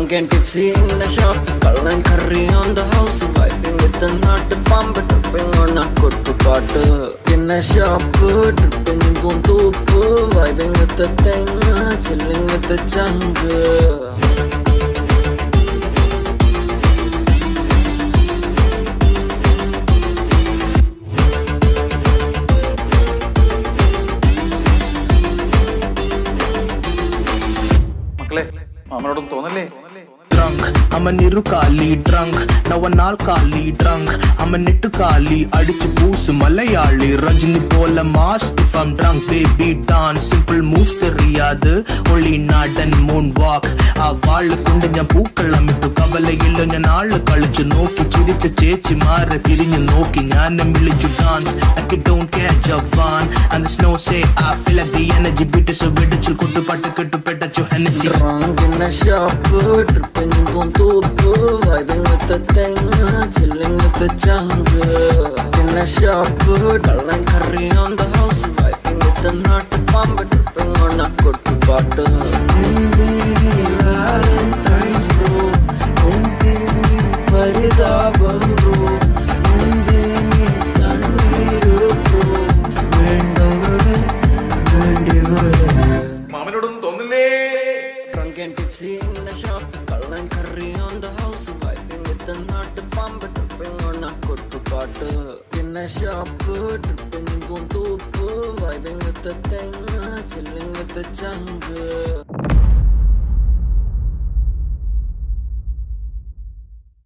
drunk and tipsy in the shop Kallan curry on the house Vibing with the nut pump Tripping on a kuttu kottu In the shop Tripping in Puntupu Vibing with the thing Chilling with the jungle. ಮಕ್ಕಳೇ മാമനോടൊന്നും തോന്നല്ലേ drunk I'm a நிருக்காலி drunk நான் ஒரு நாள் காலி drunk I'm a நெட்டுக்காலி அடிச்சு பூசு மலையாளி ரஜினி போல mass if I'm drunk baby dance simple moves தெரியாது ஒளி നാടൻ moon walk ആ വാള് കൊണ്ട് ഞാൻ പൂക്കളം ഇട്ടു കവലയില്ല ഞാൻ ആള് കളിച്ചു നോക്കി ചിരിച്ച ചേച്ചി മാറി തിരിഞ്ഞു നോക്കി ഞാൻ വിളിച്ചു dance I don't catch a fun and the snow say I feel like the energy beat so വെടിച്ചു കൊട്ടുപാട്ട് കെട്ടുപെട്ടച്ചു Hennessy Drunk in a shop Tripping in Puntupu Vibing with the thing Chilling with the jungle In a shop Cull and curry on the house Vibing with the nut bomb, tripping on a kuttu paatu Indini Valentine's bro Indini Paridabam bro In the shop Cull and curry on the house Vibing with the nut Pump tripping on a kuttu paatu In a shop Tripping in Puntupu Vibing with the thing Chilling with the jungle